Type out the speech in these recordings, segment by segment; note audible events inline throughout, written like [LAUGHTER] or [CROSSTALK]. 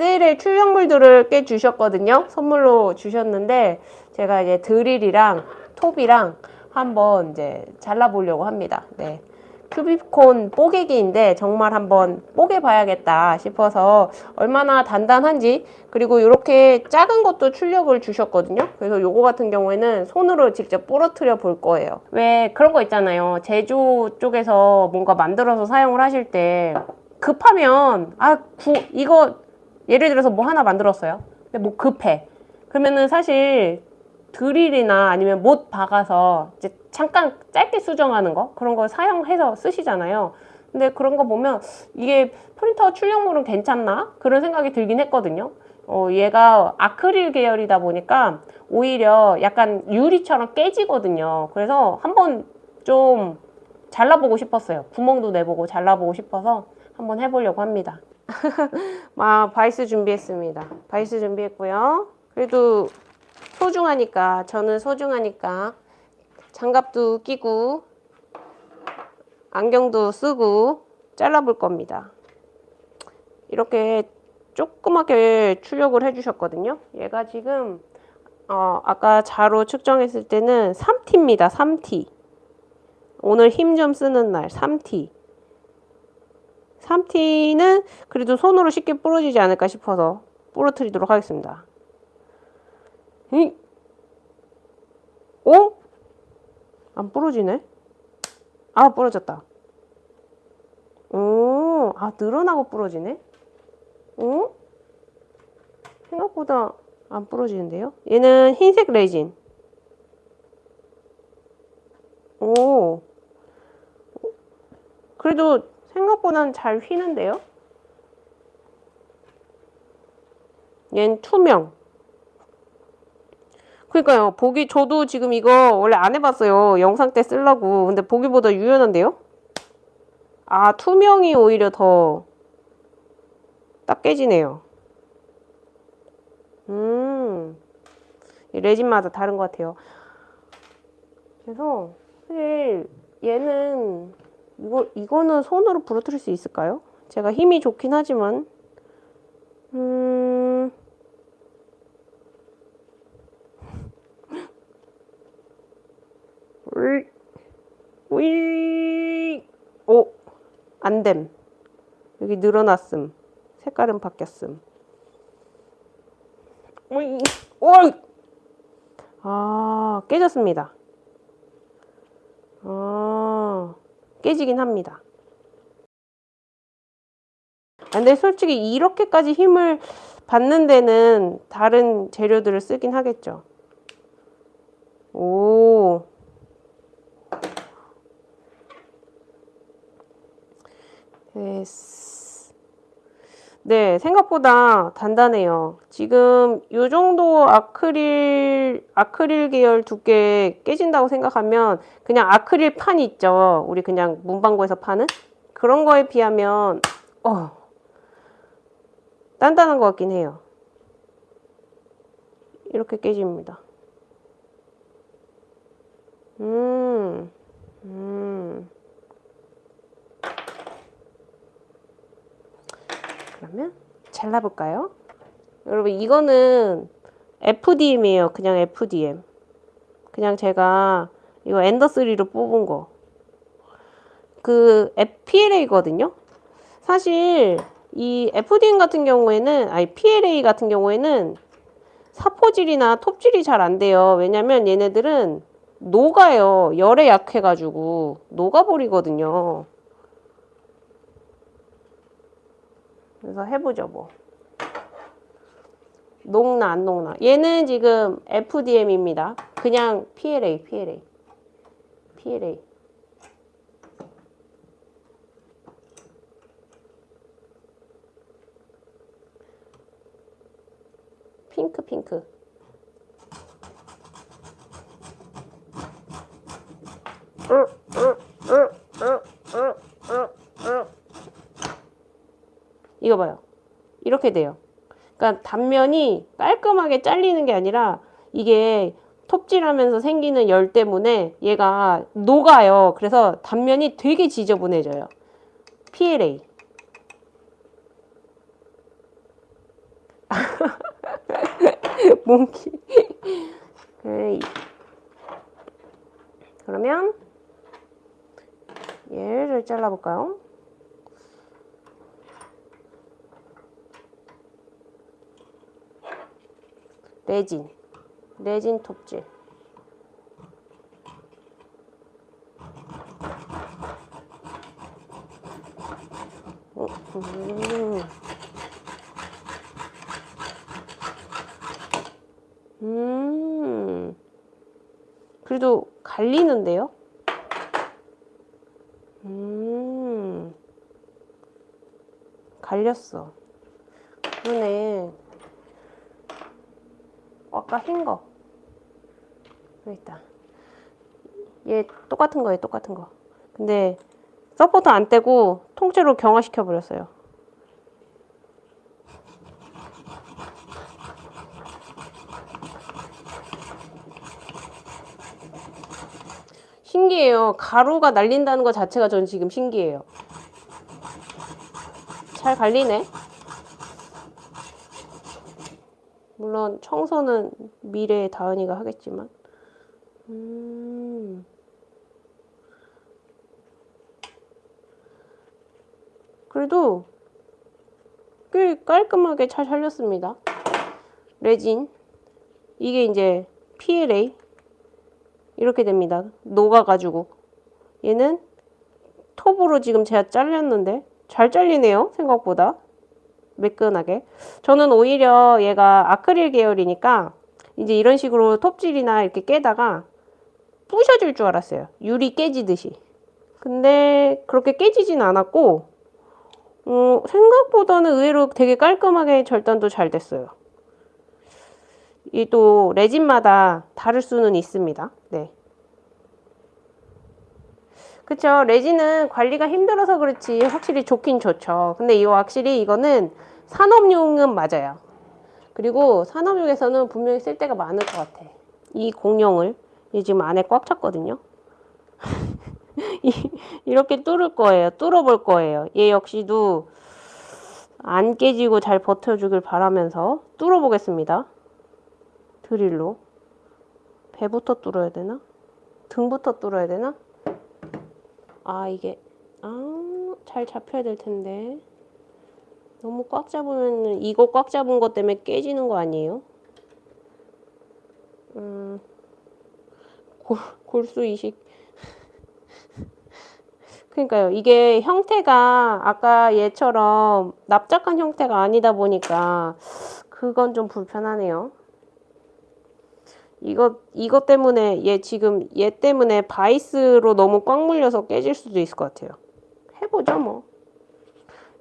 SLA 출력물들을 꽤 주셨거든요. 선물로 주셨는데 제가 이제 드릴이랑 톱이랑 한번 이제 잘라보려고 합니다. 네. 큐비콘 뽀개기인데 정말 한번 뽀개 봐야겠다 싶어서 얼마나 단단한지 그리고 이렇게 작은 것도 출력을 주셨거든요 그래서 요거 같은 경우에는 손으로 직접 부러뜨려 볼 거예요 왜 그런 거 있잖아요 제조 쪽에서 뭔가 만들어서 사용을 하실 때 급하면 아 구, 이거 예를 들어서 뭐 하나 만들었어요. 근데 뭐 급해. 그러면은 사실 드릴이나 아니면 못 박아서 이제 잠깐 짧게 수정하는 거? 그런 거 사용해서 쓰시잖아요. 근데 그런 거 보면 이게 프린터 출력물은 괜찮나? 그런 생각이 들긴 했거든요. 어, 얘가 아크릴 계열이다 보니까 오히려 약간 유리처럼 깨지거든요. 그래서 한번 좀 잘라보고 싶었어요. 구멍도 내보고 잘라보고 싶어서 한번 해보려고 합니다 아, 바이스 준비했습니다. 바이스 준비했고요. 그래도 소중하니까 저는 소중하니까 장갑도 끼고 안경도 쓰고 잘라볼 겁니다. 이렇게 조그맣게 출력을 해주셨거든요. 얘가 지금 어, 아까 자로 측정했을 때는 3T입니다. 3T 오늘 힘 좀 쓰는 날 3T 3T는 그래도 손으로 쉽게 부러지지 않을까 싶어서 부러뜨리도록 하겠습니다 이? 어? 안 부러지네? 아 부러졌다 오, 아 늘어나고 부러지네? 어? 생각보다 안 부러지는데요? 얘는 흰색 레진 오 그래도 생각보다는 잘 휘는데요? 얘는 투명 그러니까요. 보기 저도 지금 이거 원래 안 해봤어요. 영상 때 쓰려고. 근데 보기보다 유연한데요? 아 투명이 오히려 더 딱 깨지네요. 음 레진마다 다른 것 같아요. 그래서 사실 얘는 이거 이거는 손으로 부러뜨릴 수 있을까요? 제가 힘이 좋긴 하지만. 음. [LAUGHS] 우이 오 안됨. 여기 늘어났음. 색깔은 바뀌었음. 우이 오아 깨졌습니다. 아 깨지긴 합니다. 근데 솔직히 이렇게까지 힘을 받는 데는 다른 재료들을 쓰긴 하겠죠. 오 네, 생각보다 단단해요. 지금 이 정도 아크릴, 아크릴 계열 두께 깨진다고 생각하면 그냥 아크릴 판 있죠. 우리 그냥 문방구에서 파는? 그런 거에 비하면 어, 단단한 것 같긴 해요. 이렇게 깨집니다. 음, 그러면 잘라볼까요? 여러분 이거는 FDM이에요. 그냥 FDM. 그냥 제가 이거 엔더3로 뽑은 거. 그 PLA거든요. 사실 이 FDM 같은 경우에는 아니 PLA 같은 경우에는 사포질이나 톱질이 잘 안 돼요. 왜냐면 얘네들은 녹아요. 열에 약해가지고 녹아버리거든요. 그래서 해보죠 뭐. 녹나 안 녹나. 얘는 지금 FDM입니다. 그냥 PLA PLA PLA 핑크 핑크 이거 봐요. 이렇게 돼요. 그러니까 단면이 깔끔하게 잘리는 게 아니라 이게 톱질하면서 생기는 열 때문에 얘가 녹아요. 그래서 단면이 되게 지저분해져요. PLA. [LAUGHS] 몽키. 그러면 얘를 잘라볼까요? 레진. 레진 톱질. 어, 음. 음. 그래도 갈리는데요? 음. 갈렸어. 그러네. 아까 흰 거. 여기 있다. 얘 똑같은 거예요, 똑같은 거. 근데 서포터 안 떼고 통째로 경화시켜 버렸어요. 신기해요. 가루가 날린다는 것 자체가 전 지금 신기해요. 잘 갈리네. 물론 청소는 미래의 다은이가 하겠지만. 음. 그래도 꽤 깔끔하게 잘 살렸습니다. 레진. 이게 이제 PLA. 이렇게 됩니다. 녹아가지고. 얘는 톱으로 지금 제가 잘렸는데 잘 잘리네요. 생각보다. 매끈하게. 저는 오히려 얘가 아크릴 계열이니까 이제 이런 식으로 톱질이나 이렇게 깨다가 부셔질 줄 알았어요. 유리 깨지듯이. 근데 그렇게 깨지진 않았고 어, 생각보다는 의외로 되게 깔끔하게 절단도 잘 됐어요. 이 또 레진마다 다를 수는 있습니다. 네. 그쵸. 레진은 관리가 힘들어서 그렇지 확실히 좋긴 좋죠. 근데 이거 확실히 이거는 산업용은 맞아요. 그리고 산업용에서는 분명히 쓸 데가 많을 것 같아. 이 공룡을 이 지금 안에 꽉 찼거든요. [LAUGHS] 이렇게 뚫을 거예요. 뚫어 볼 거예요. 얘 역시도 안 깨지고 잘 버텨주길 바라면서 뚫어 보겠습니다. 드릴로. 배부터 뚫어야 되나? 등부터 뚫어야 되나? 아, 이게, 아, 잘 잡혀야 될 텐데. 너무 꽉 잡으면, 이거 꽉 잡은 것 때문에 깨지는 거 아니에요? 음, 골, 골수 이식. [LAUGHS] 그러니까요. 이게 형태가 아까 얘처럼 납작한 형태가 아니다 보니까 그건 좀 불편하네요. 이거 이거 때문에 얘 지금 얘 때문에 바이스로 너무 꽉 물려서 깨질 수도 있을 것 같아요. 해보죠 뭐.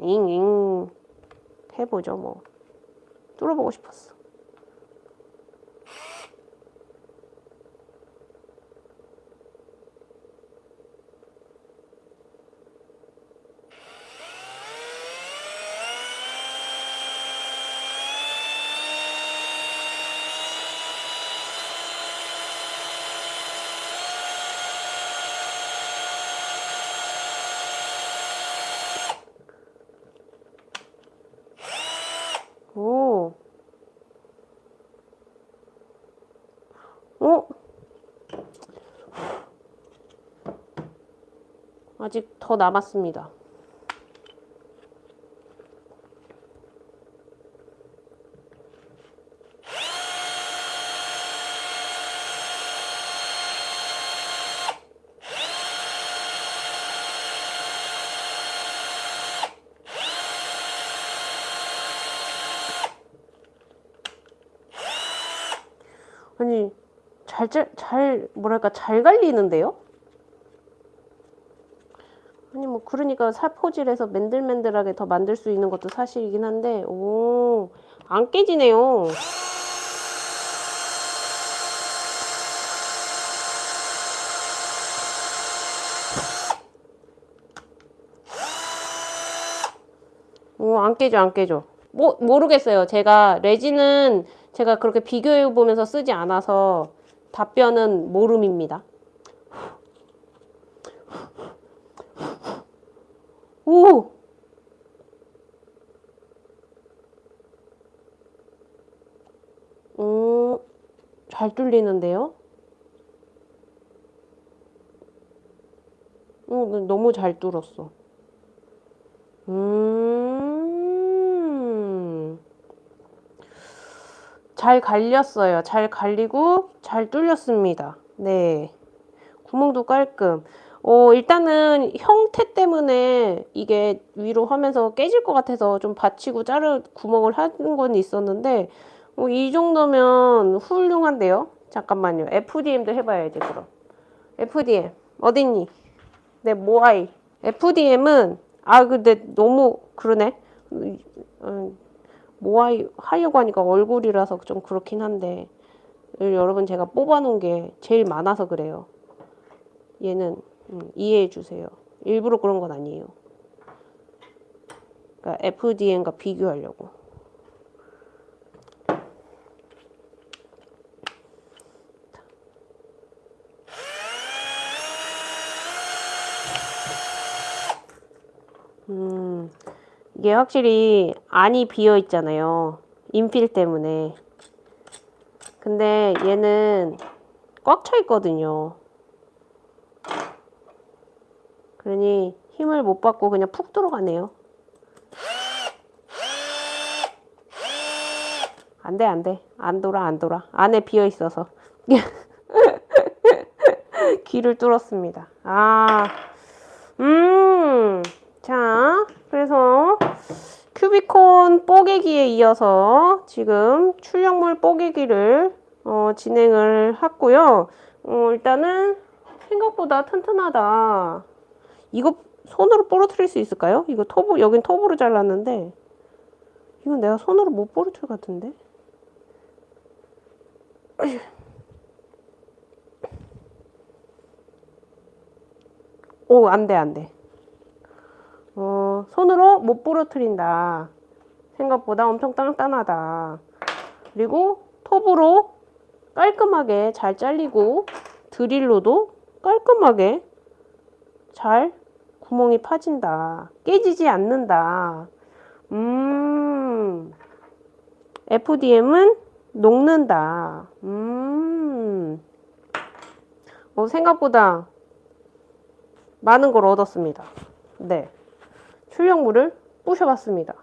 잉잉 해보죠 뭐. 뚫어보고 싶었어. 오. 어? 아직 더 남았습니다. 아니 잘, 잘, 잘 뭐랄까 잘 갈리는데요? 아니 뭐 그러니까 살포질해서 맨들맨들하게 더 만들 수 있는 것도 사실이긴 한데 오 안 깨지네요. 오, 안 깨져, 안 깨져. 뭐, 모르겠어요. 제가, 레진은 제가 그렇게 비교해 보면서 쓰지 않아서 답변은 모름입니다. 오! 음. 잘 뚫리는데요? 어, 너무 잘 뚫었어. 음. 잘 갈렸어요. 잘 갈리고 잘 뚫렸습니다. 네. 구멍도 깔끔. 어, 일단은 형태 때문에 이게 위로 하면서 깨질 것 같아서 좀 받치고 자르 구멍을 하는 건 있었는데 어, 이 정도면 훌륭한데요? 잠깐만요. FDM도 해봐야지 그럼. FDM 어딨니? 내 모아이. FDM은 아 근데 너무 그러네. 음, 모아이 하려고 하니까 얼굴이라서 좀 그렇긴 한데 여러분 제가 뽑아놓은 게 제일 많아서 그래요. 얘는 음, 이해해 주세요. 일부러 그런 건 아니에요. 그러니까 FDM과 비교하려고. 이게 확실히 안이 비어 있잖아요. 인필 때문에. 근데 얘는 꽉 차 있거든요. 그러니 힘을 못 받고 그냥 푹 들어가네요. 안 돼, 안 돼. 안 돌아, 안 돌아. 안에 비어 있어서. [LAUGHS] 귀를 뚫었습니다. 아, 음. 자, 그래서 큐비콘 뽀개기에 이어서 지금 출력물 뽀개기를 어, 진행을 했고요. 어, 일단은 생각보다 튼튼하다. 이거 손으로 부러뜨릴 수 있을까요? 이거 톱으로, 여긴 톱으로 잘랐는데 이건 내가 손으로 못 부러뜨릴 것 같은데? 오, 안 돼, 안 돼. 어, 손으로 못 부러뜨린다. 생각보다 엄청 단단하다. 그리고 톱으로 깔끔하게 잘 잘리고 드릴로도 깔끔하게 잘 구멍이 파진다. 깨지지 않는다. 음, FDM은 녹는다. 음, 어, 생각보다 많은 걸 얻었습니다. 네. 출력물을 부셔봤습니다.